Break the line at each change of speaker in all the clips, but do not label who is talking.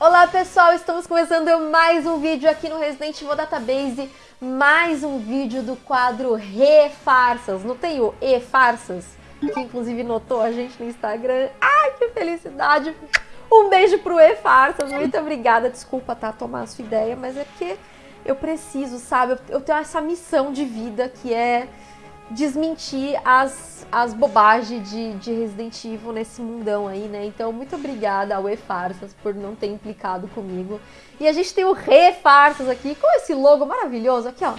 Olá pessoal, estamos começando mais um vídeo aqui no Resident Evil Database, mais um vídeo do quadro Refarsas, não tem o E-Farsas? Que inclusive notou a gente no Instagram, ai que felicidade! Um beijo pro E-Farsas, muito obrigada, desculpa tá, tomar a sua ideia, mas é porque eu preciso, sabe, eu tenho essa missão de vida que é desmentir as, as bobagens de, de Resident Evil nesse mundão aí, né? Então, muito obrigada ao E-Farsas por não ter implicado comigo. E a gente tem o Re-Farsas aqui, com esse logo maravilhoso. Aqui, ó.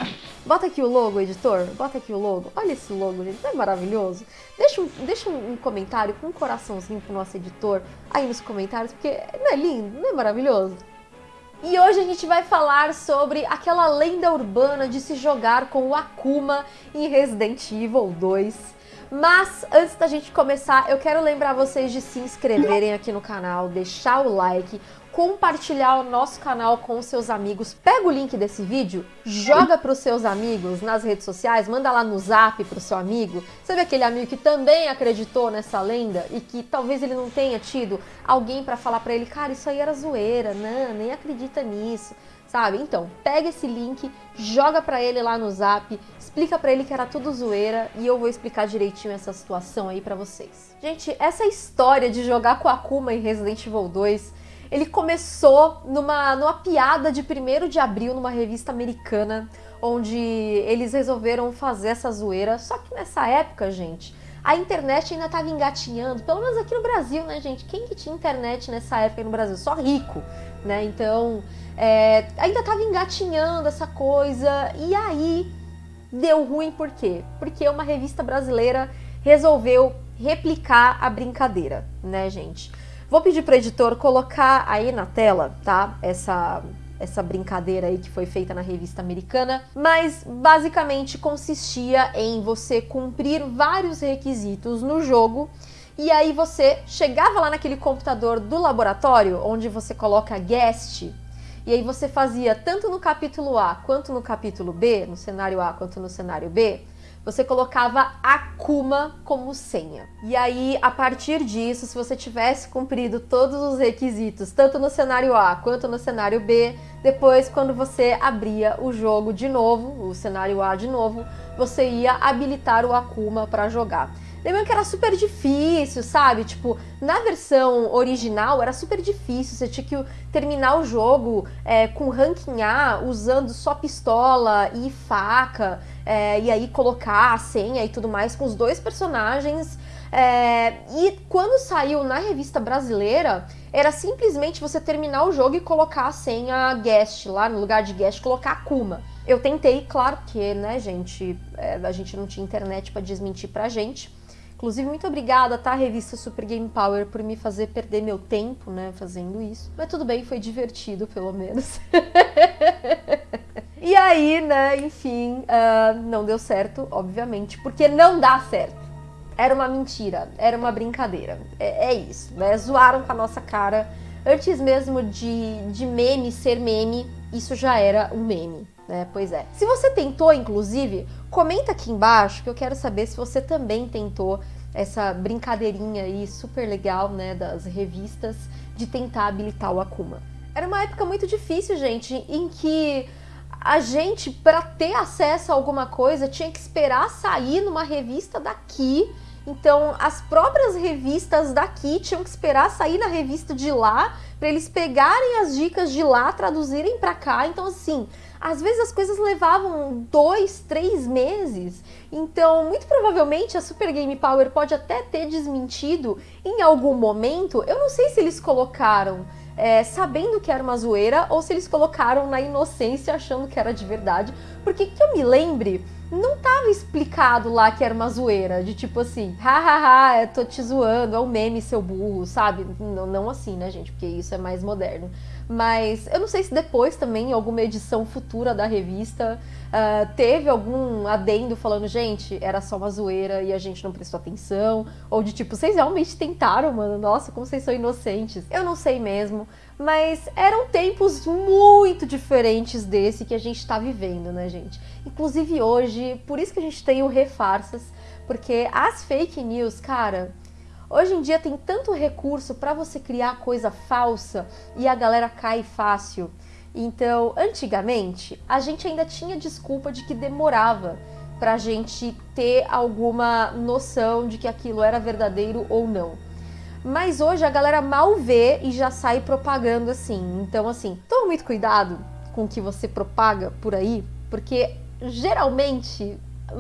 Bota aqui o logo, editor. Bota aqui o logo. Olha esse logo, gente. Não é maravilhoso? Deixa um, deixa um comentário com um coraçãozinho pro nosso editor aí nos comentários, porque não é lindo? Não é maravilhoso? E hoje a gente vai falar sobre aquela lenda urbana de se jogar com o Akuma em Resident Evil 2. Mas antes da gente começar, eu quero lembrar vocês de se inscreverem aqui no canal, deixar o like, compartilhar o nosso canal com seus amigos. Pega o link desse vídeo, joga para os seus amigos nas redes sociais, manda lá no zap para o seu amigo. Sabe aquele amigo que também acreditou nessa lenda e que talvez ele não tenha tido alguém para falar para ele, cara, isso aí era zoeira, não, nem acredita nisso sabe? Então, pega esse link, joga para ele lá no Zap, explica para ele que era tudo zoeira e eu vou explicar direitinho essa situação aí para vocês. Gente, essa história de jogar com a Akuma em Resident Evil 2 ele começou numa, numa piada de 1 de abril numa revista americana, onde eles resolveram fazer essa zoeira. Só que nessa época, gente, a internet ainda estava engatinhando, pelo menos aqui no Brasil, né, gente? Quem que tinha internet nessa época no Brasil? Só rico, né? Então, é, ainda estava engatinhando essa coisa. E aí deu ruim por quê? Porque uma revista brasileira resolveu replicar a brincadeira, né, gente? Vou pedir para o editor colocar aí na tela, tá? Essa essa brincadeira aí que foi feita na revista americana, mas basicamente consistia em você cumprir vários requisitos no jogo e aí você chegava lá naquele computador do laboratório onde você coloca guest e aí você fazia tanto no capítulo A quanto no capítulo B, no cenário A quanto no cenário B, você colocava Akuma como senha. E aí, a partir disso, se você tivesse cumprido todos os requisitos, tanto no cenário A quanto no cenário B, depois, quando você abria o jogo de novo, o cenário A de novo, você ia habilitar o Akuma para jogar. Lembrando que era super difícil, sabe? Tipo, na versão original era super difícil, você tinha que terminar o jogo é, com ranking A, usando só pistola e faca, é, e aí colocar a senha e tudo mais com os dois personagens. É, e quando saiu na revista brasileira, era simplesmente você terminar o jogo e colocar a senha guest lá, no lugar de guest, colocar Akuma. Eu tentei, claro que, né, gente, é, a gente não tinha internet para desmentir pra gente, Inclusive, muito obrigada, tá, revista Super Game Power, por me fazer perder meu tempo, né, fazendo isso. Mas tudo bem, foi divertido, pelo menos. e aí, né, enfim, uh, não deu certo, obviamente, porque não dá certo. Era uma mentira, era uma brincadeira. É, é isso, né, zoaram com a nossa cara. Antes mesmo de, de meme ser meme, isso já era um meme. Né? Pois é. Se você tentou, inclusive, comenta aqui embaixo que eu quero saber se você também tentou essa brincadeirinha aí super legal, né, das revistas de tentar habilitar o Akuma. Era uma época muito difícil, gente, em que a gente, para ter acesso a alguma coisa, tinha que esperar sair numa revista daqui. Então, as próprias revistas daqui tinham que esperar sair na revista de lá, para eles pegarem as dicas de lá, traduzirem para cá. Então, assim, às vezes as coisas levavam dois, três meses. Então, muito provavelmente a Super Game Power pode até ter desmentido em algum momento. Eu não sei se eles colocaram é, sabendo que era uma zoeira ou se eles colocaram na inocência achando que era de verdade. Porque que eu me lembre, não tava explicado lá que era uma zoeira, de tipo assim, hahaha, tô te zoando, é um meme, seu burro, sabe? Não, não assim, né, gente? Porque isso é mais moderno. Mas eu não sei se depois também, em alguma edição futura da revista, uh, teve algum adendo falando, gente, era só uma zoeira e a gente não prestou atenção. Ou de tipo, vocês realmente tentaram, mano? Nossa, como vocês são inocentes. Eu não sei mesmo. Mas eram tempos muito diferentes desse que a gente tá vivendo, né, gente? Inclusive hoje, por isso que a gente tem o Refarsas, porque as fake news, cara, Hoje em dia tem tanto recurso para você criar coisa falsa e a galera cai fácil. Então, antigamente, a gente ainda tinha desculpa de que demorava para a gente ter alguma noção de que aquilo era verdadeiro ou não. Mas hoje a galera mal vê e já sai propagando assim. Então, assim, toma muito cuidado com o que você propaga por aí, porque geralmente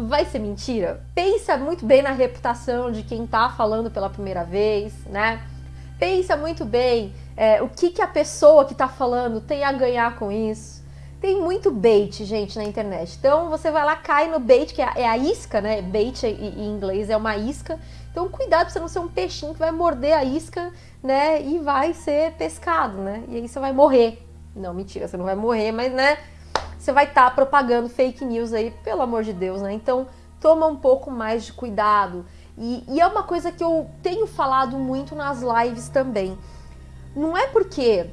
vai ser mentira. Pensa muito bem na reputação de quem tá falando pela primeira vez, né? Pensa muito bem é, o que, que a pessoa que tá falando tem a ganhar com isso. Tem muito bait, gente, na internet. Então você vai lá, cai no bait, que é a, é a isca, né? Bait em inglês é uma isca. Então cuidado pra você não ser um peixinho que vai morder a isca, né? E vai ser pescado, né? E aí você vai morrer. Não, mentira, você não vai morrer, mas, né? você vai estar tá propagando fake news aí, pelo amor de Deus, né? Então, toma um pouco mais de cuidado. E, e é uma coisa que eu tenho falado muito nas lives também. Não é porque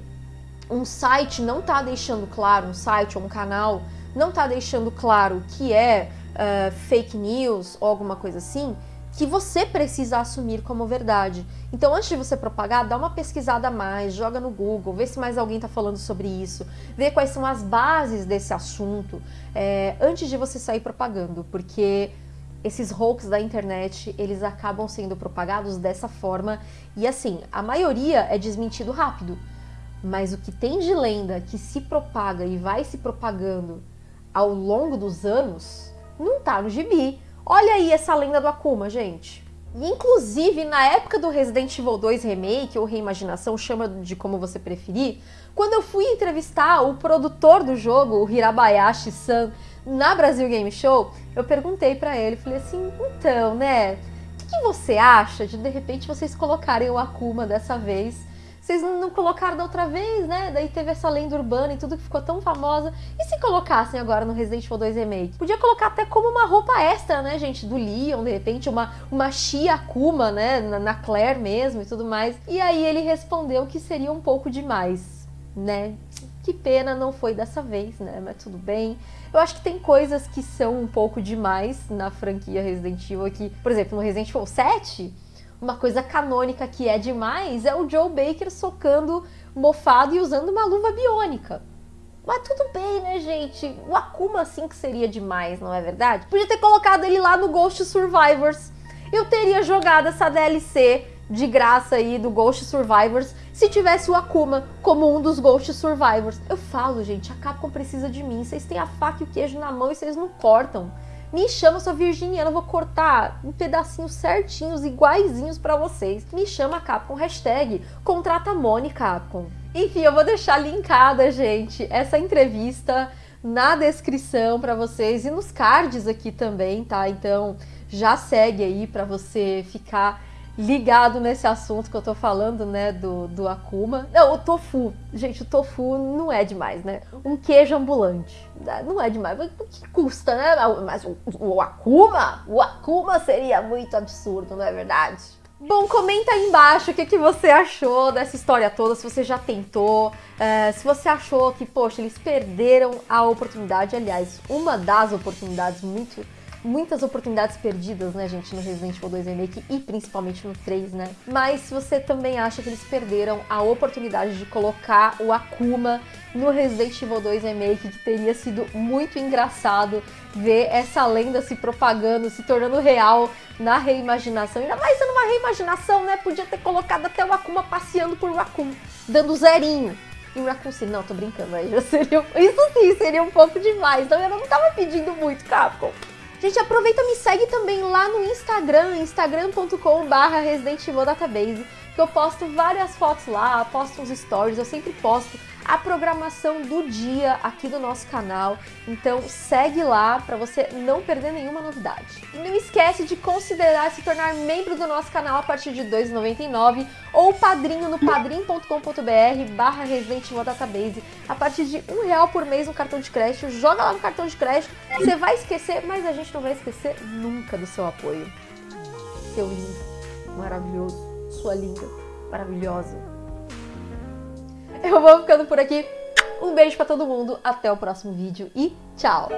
um site não está deixando claro, um site ou um canal não está deixando claro que é uh, fake news ou alguma coisa assim, que você precisa assumir como verdade. Então, antes de você propagar, dá uma pesquisada a mais, joga no Google, vê se mais alguém está falando sobre isso, vê quais são as bases desse assunto, é, antes de você sair propagando, porque esses hoax da internet, eles acabam sendo propagados dessa forma, e assim, a maioria é desmentido rápido, mas o que tem de lenda que se propaga e vai se propagando ao longo dos anos, não tá no gibi. Olha aí essa lenda do Akuma, gente. inclusive, na época do Resident Evil 2 Remake, ou Reimaginação, chama de como você preferir, quando eu fui entrevistar o produtor do jogo, o Hirabayashi San, na Brasil Game Show, eu perguntei para ele, falei assim, então, né, o que, que você acha de, de repente, vocês colocarem o Akuma dessa vez vocês não colocaram da outra vez, né? Daí teve essa lenda urbana e tudo que ficou tão famosa. E se colocassem agora no Resident Evil 2 Remake? Podia colocar até como uma roupa extra, né, gente? Do Leon, de repente, uma, uma Shia Akuma, né? Na, na Claire mesmo e tudo mais. E aí ele respondeu que seria um pouco demais, né? Que pena, não foi dessa vez, né? Mas tudo bem. Eu acho que tem coisas que são um pouco demais na franquia Resident Evil aqui. Por exemplo, no Resident Evil 7 uma coisa canônica que é demais é o Joe Baker socando mofado e usando uma luva biônica. Mas tudo bem, né, gente? O Akuma sim que seria demais, não é verdade? Podia ter colocado ele lá no Ghost Survivors. Eu teria jogado essa DLC de graça aí do Ghost Survivors se tivesse o Akuma como um dos Ghost Survivors. Eu falo, gente, a Capcom precisa de mim. Vocês têm a faca e o queijo na mão e vocês não cortam. Me chama, sua virginiana, vou cortar um pedacinho certinhos, iguaizinhos para vocês. Me chama Capcom, hashtag contrata Mone Capcom. Enfim, eu vou deixar linkada, gente, essa entrevista na descrição para vocês e nos cards aqui também, tá? Então já segue aí para você ficar ligado nesse assunto que eu tô falando, né, do, do Akuma. Não, o tofu. Gente, o tofu não é demais, né? Um queijo ambulante. Não é demais. O que custa, né? Mas o, o Akuma? O Akuma seria muito absurdo, não é verdade? Bom, comenta aí embaixo o que, que você achou dessa história toda, se você já tentou, é, se você achou que, poxa, eles perderam a oportunidade, aliás, uma das oportunidades muito muitas oportunidades perdidas, né, gente, no Resident Evil 2 Remake e principalmente no 3, né? Mas você também acha que eles perderam a oportunidade de colocar o Akuma no Resident Evil 2 Remake, que teria sido muito engraçado ver essa lenda se propagando, se tornando real na reimaginação. Ainda mais sendo uma reimaginação, né? Podia ter colocado até o Akuma passeando por Raccoon, dando zerinho. E o Raccoon City, não, tô brincando, já seria... Isso sim, seria um pouco demais. Então eu não tava pedindo muito, Capcom. Gente, aproveita e me segue também lá no Instagram, instagram.com.br Resident Evil Database, que eu posto várias fotos lá, posto uns stories, eu sempre posto a programação do dia aqui do nosso canal. Então segue lá para você não perder nenhuma novidade. E não esquece de considerar se tornar membro do nosso canal a partir de R$ 2,99 ou padrinho no padrim.com.br barra Resident Database a partir de um real por mês no cartão de crédito. Joga lá no cartão de crédito, você vai esquecer, mas a gente não vai esquecer nunca do seu apoio. Seu lindo, maravilhoso, sua linda, maravilhosa. Eu vou ficando por aqui. Um beijo para todo mundo, até o próximo vídeo e tchau!